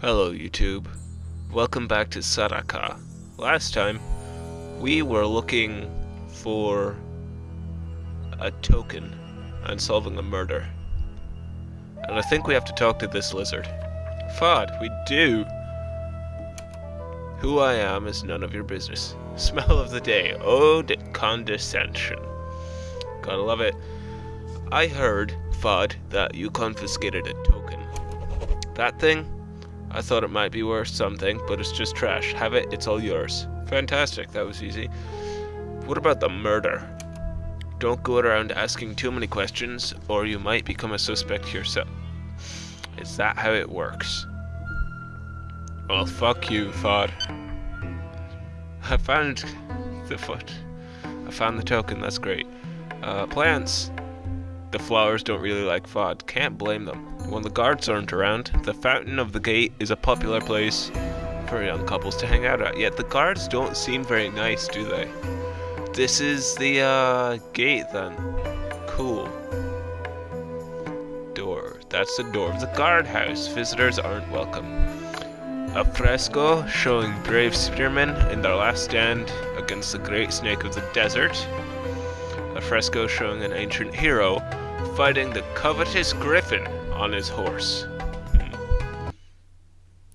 Hello YouTube. Welcome back to Saraka. Last time, we were looking for a token and solving a murder. And I think we have to talk to this lizard. Fod, we do! Who I am is none of your business. Smell of the day. Ode condescension. Gotta love it. I heard, Fod, that you confiscated a token. That thing? I thought it might be worth something, but it's just trash. Have it, it's all yours. Fantastic, that was easy. What about the murder? Don't go around asking too many questions, or you might become a suspect yourself. Is that how it works? Well, fuck you, Fod. I found the foot. I found the token, that's great. Uh, plants. The flowers don't really like Fod. Can't blame them. When the guards aren't around, the Fountain of the Gate is a popular place for young couples to hang out at. Yet the guards don't seem very nice, do they? This is the uh, gate then. Cool. Door. That's the door of the guardhouse. Visitors aren't welcome. A fresco showing brave spearmen in their last stand against the great snake of the desert. A fresco showing an ancient hero fighting the covetous griffin on his horse. Hmm.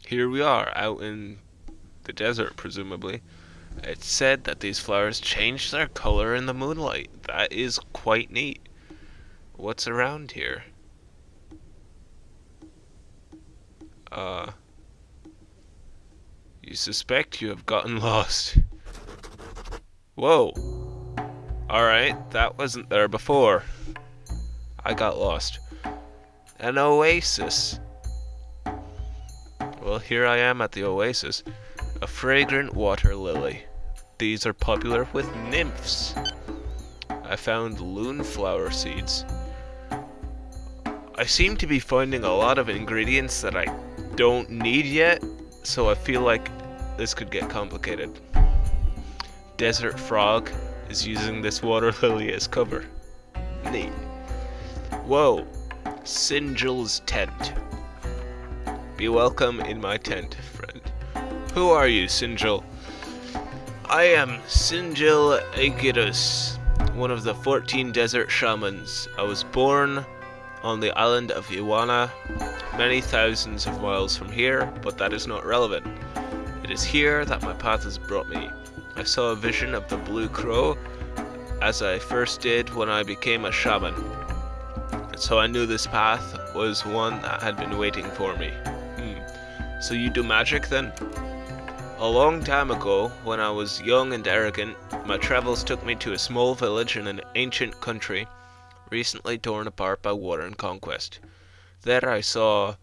Here we are, out in the desert, presumably. It's said that these flowers change their color in the moonlight. That is quite neat. What's around here? Uh... You suspect you have gotten lost. Whoa. Alright, that wasn't there before. I got lost. An oasis. Well, here I am at the oasis. A fragrant water lily. These are popular with nymphs. I found loon flower seeds. I seem to be finding a lot of ingredients that I don't need yet, so I feel like this could get complicated. Desert Frog is using this water lily as cover. Neat. Whoa, Singel's tent. Be welcome in my tent, friend. Who are you, Singel? I am Singel Aegirus, one of the 14 desert shamans. I was born on the island of Iwana, many thousands of miles from here, but that is not relevant. It is here that my path has brought me. I saw a vision of the blue crow, as I first did when I became a shaman so I knew this path was one that had been waiting for me. Hmm. So you do magic then? A long time ago, when I was young and arrogant, my travels took me to a small village in an ancient country, recently torn apart by war and conquest. There I saw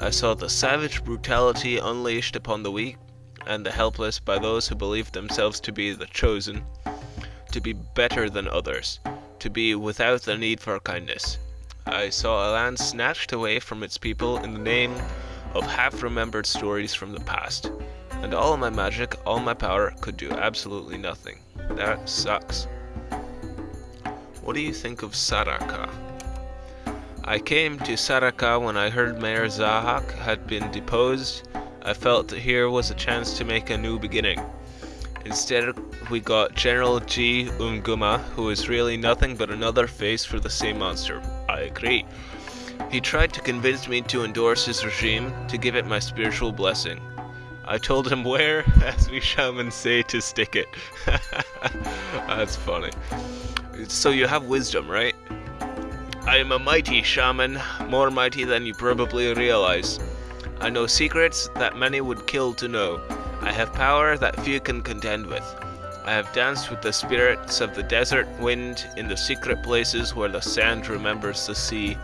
I saw the savage brutality unleashed upon the weak and the helpless by those who believed themselves to be the chosen, to be better than others, to be without the need for kindness. I saw a land snatched away from its people in the name of half-remembered stories from the past. And all my magic, all my power, could do absolutely nothing. That sucks. What do you think of Saraka? I came to Saraka when I heard Mayor Zahak had been deposed. I felt that here was a chance to make a new beginning. Instead, we got General G. Umguma, who is really nothing but another face for the same monster. I agree. He tried to convince me to endorse his regime, to give it my spiritual blessing. I told him where, as we shamans say, to stick it. That's funny. So you have wisdom, right? I am a mighty shaman, more mighty than you probably realize. I know secrets that many would kill to know. I have power that few can contend with. I have danced with the spirits of the desert wind in the secret places where the sand remembers the sea,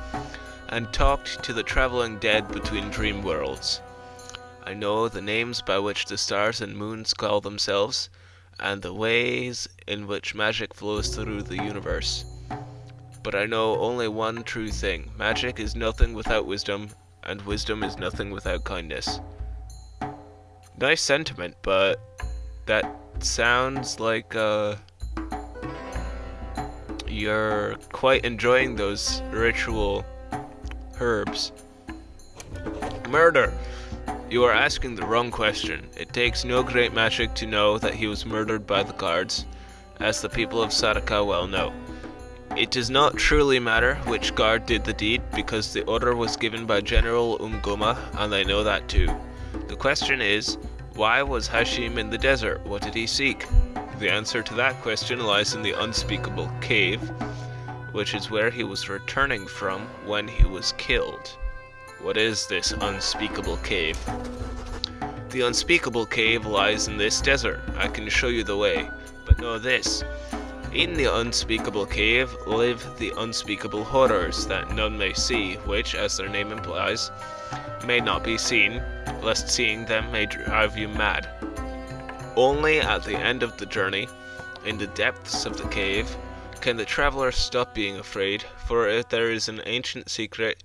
and talked to the traveling dead between dream worlds. I know the names by which the stars and moons call themselves, and the ways in which magic flows through the universe. But I know only one true thing. Magic is nothing without wisdom, and wisdom is nothing without kindness. Nice sentiment, but that sounds like uh, you're quite enjoying those ritual herbs. Murder! You are asking the wrong question. It takes no great magic to know that he was murdered by the guards, as the people of Saraka well know. It does not truly matter which guard did the deed, because the order was given by General Umgoma, and I know that too. The question is, why was Hashim in the desert? What did he seek? The answer to that question lies in the unspeakable cave, which is where he was returning from when he was killed. What is this unspeakable cave? The unspeakable cave lies in this desert. I can show you the way, but know this. In the unspeakable cave live the unspeakable horrors that none may see, which, as their name implies, may not be seen, lest seeing them may drive you mad. Only at the end of the journey, in the depths of the cave, can the traveler stop being afraid, for there is an ancient secret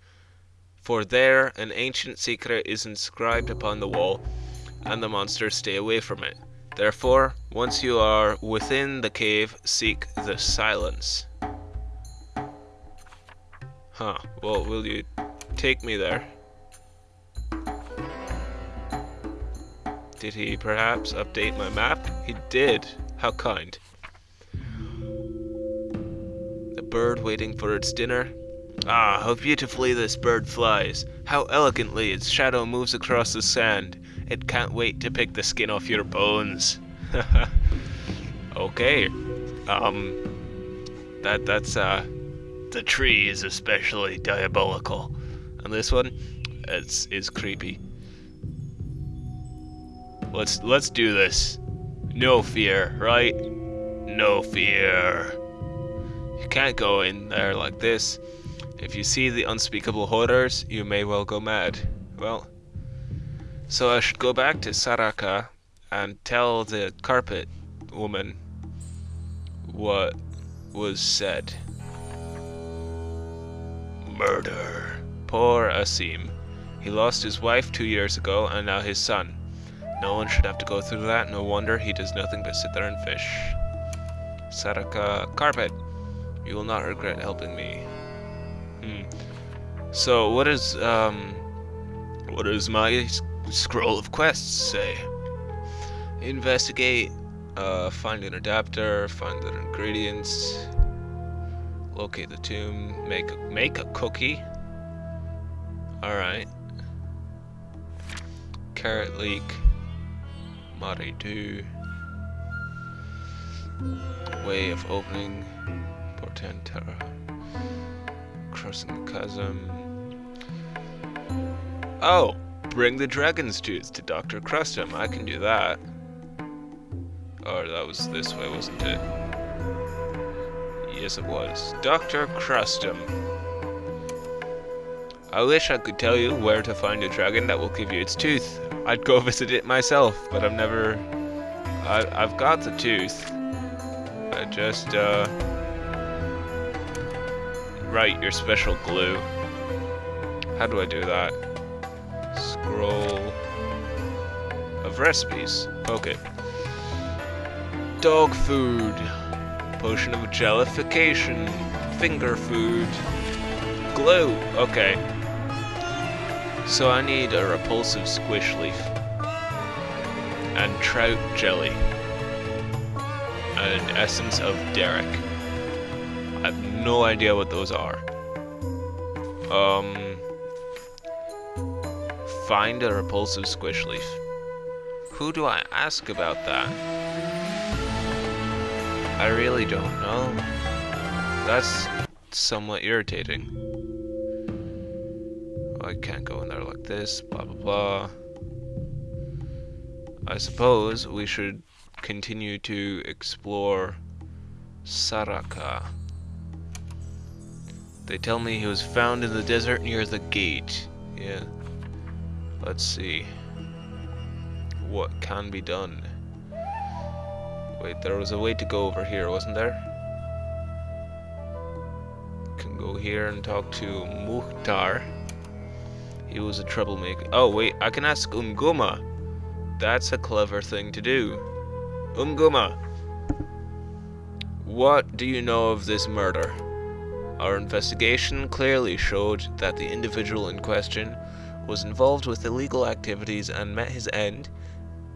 for there an ancient secret is inscribed upon the wall, and the monsters stay away from it. Therefore, once you are within the cave, seek the silence. Huh, well, will you take me there? Did he perhaps update my map? He did. How kind. The bird waiting for its dinner. Ah, how beautifully this bird flies. How elegantly its shadow moves across the sand. It can't wait to pick the skin off your bones. okay. Um that that's uh the tree is especially diabolical. And this one it's is creepy. Let's let's do this. No fear, right? No fear. You can't go in there like this. If you see the unspeakable horrors, you may well go mad. Well, so I should go back to Saraka and tell the carpet woman what was said. Murder. Poor Asim. He lost his wife two years ago and now his son. No one should have to go through that. No wonder he does nothing but sit there and fish. Saraka Carpet, you will not regret helping me. Hmm. So what is um what does my scroll of quests say? Investigate, uh, find an adapter, find the ingredients, locate the tomb, make make a cookie. All right. Carrot leek. Maridu. Way of opening Portentera. Crossing the chasm. Oh! Bring the dragon's tooth to Dr. Crustum. I can do that. Oh, that was this way, wasn't it? Yes, it was. Dr. Crustum. I wish I could tell you where to find a dragon that will give you its tooth. I'd go visit it myself, but I've never... I, I've got the tooth. I just, uh... Write your special glue. How do I do that? Scroll... Of recipes. Okay. Dog food. Potion of jellification. Finger food. Glue. Okay. So I need a repulsive squish leaf. And trout jelly. And essence of Derek. I have no idea what those are. Um... Find a repulsive squish leaf. Who do I ask about that? I really don't know. That's somewhat irritating. I can't go in there like this, blah blah blah. I suppose we should continue to explore Saraka. They tell me he was found in the desert near the gate. Yeah. Let's see. What can be done? Wait, there was a way to go over here, wasn't there? Can go here and talk to Muhtar. He was a troublemaker. Oh, wait, I can ask Umguma. That's a clever thing to do. Umguma, what do you know of this murder? Our investigation clearly showed that the individual in question was involved with illegal activities and met his end,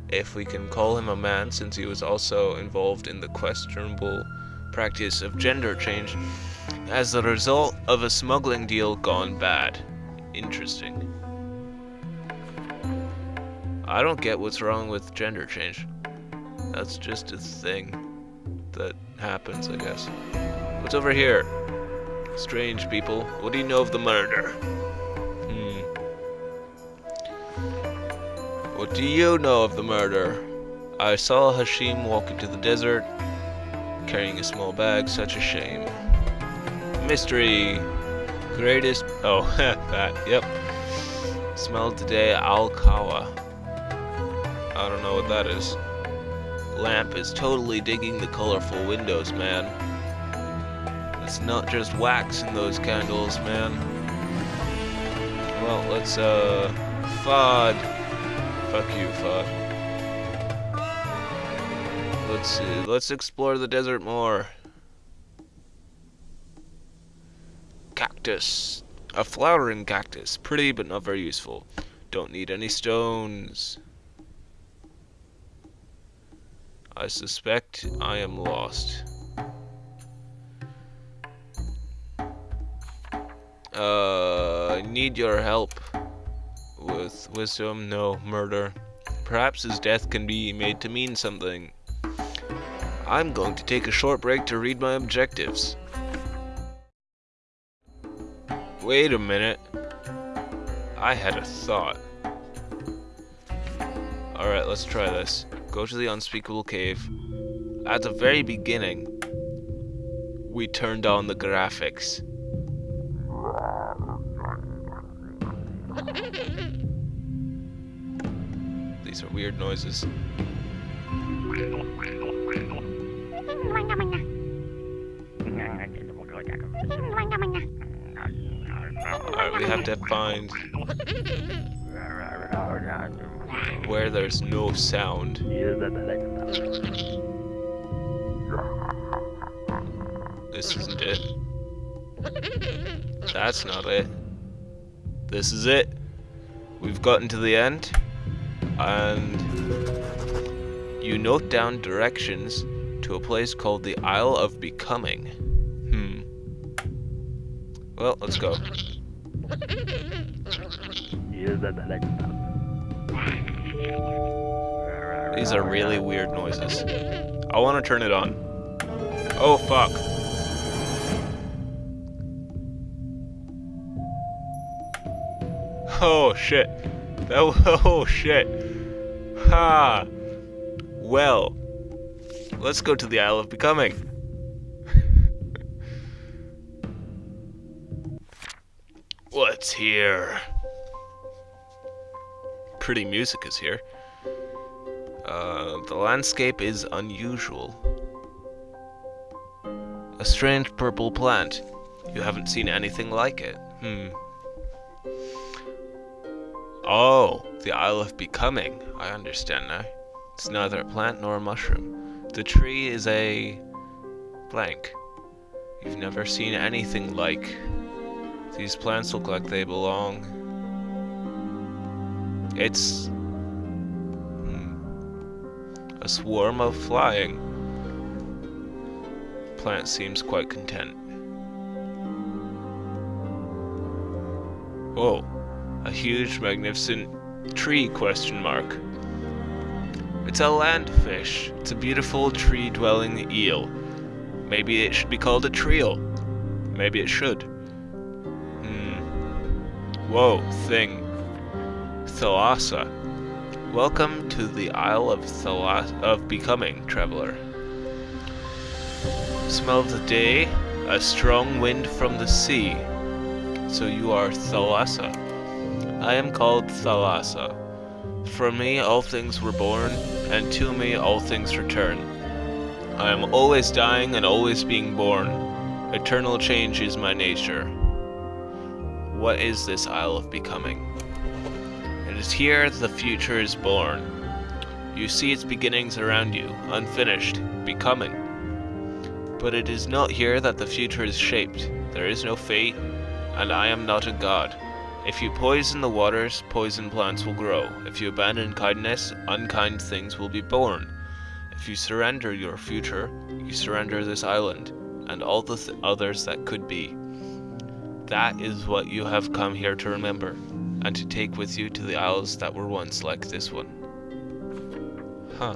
if we can call him a man since he was also involved in the questionable practice of gender change, as the result of a smuggling deal gone bad. Interesting. I don't get what's wrong with gender change. That's just a thing that happens, I guess. What's over here? Strange people. What do you know of the murder? Hmm. What do you know of the murder? I saw Hashim walk into the desert, carrying a small bag. Such a shame. Mystery. Greatest. Oh, that. Yep. Smelled today Al-Kawa. I don't know what that is. Lamp is totally digging the colorful windows, man. It's not just wax in those candles, man. Well, let's, uh, Fod. Fuck you, Fod. Let's see, let's explore the desert more. Cactus. A flowering cactus. Pretty, but not very useful. Don't need any stones. I suspect I am lost. Uh, I need your help. With wisdom, no, murder. Perhaps his death can be made to mean something. I'm going to take a short break to read my objectives. Wait a minute. I had a thought. Alright, let's try this. Go to the unspeakable cave. At the very beginning, we turned on the graphics. These are weird noises. Alright, we have to find where there's no sound. This isn't it. That's not it. This is it. We've gotten to the end. And you note down directions to a place called the Isle of Becoming. Hmm. Well, let's go. These are really weird noises. I want to turn it on. Oh, fuck. Oh, shit. That, oh, oh, shit. Ha. Well, let's go to the Isle of Becoming. What's here? Pretty music is here. Uh, the landscape is unusual. A strange purple plant. You haven't seen anything like it. Hmm. Oh, the Isle of Becoming. I understand now. It's neither a plant nor a mushroom. The tree is a blank. You've never seen anything like. These plants look like they belong. It's hmm, a swarm of flying. Plant seems quite content. Whoa, a huge magnificent tree question mark. It's a landfish. It's a beautiful tree-dwelling eel. Maybe it should be called a trio. Maybe it should. Whoa, thing. Thalassa. Welcome to the Isle of Thalas of Becoming, traveler. Smell of the day, a strong wind from the sea. So you are Thalassa. I am called Thalassa. From me all things were born, and to me all things return. I am always dying and always being born. Eternal change is my nature. What is this Isle of Becoming? It is here the future is born. You see its beginnings around you, unfinished, becoming. But it is not here that the future is shaped. There is no fate, and I am not a god. If you poison the waters, poison plants will grow. If you abandon kindness, unkind things will be born. If you surrender your future, you surrender this island and all the th others that could be. That is what you have come here to remember, and to take with you to the isles that were once like this one. Huh.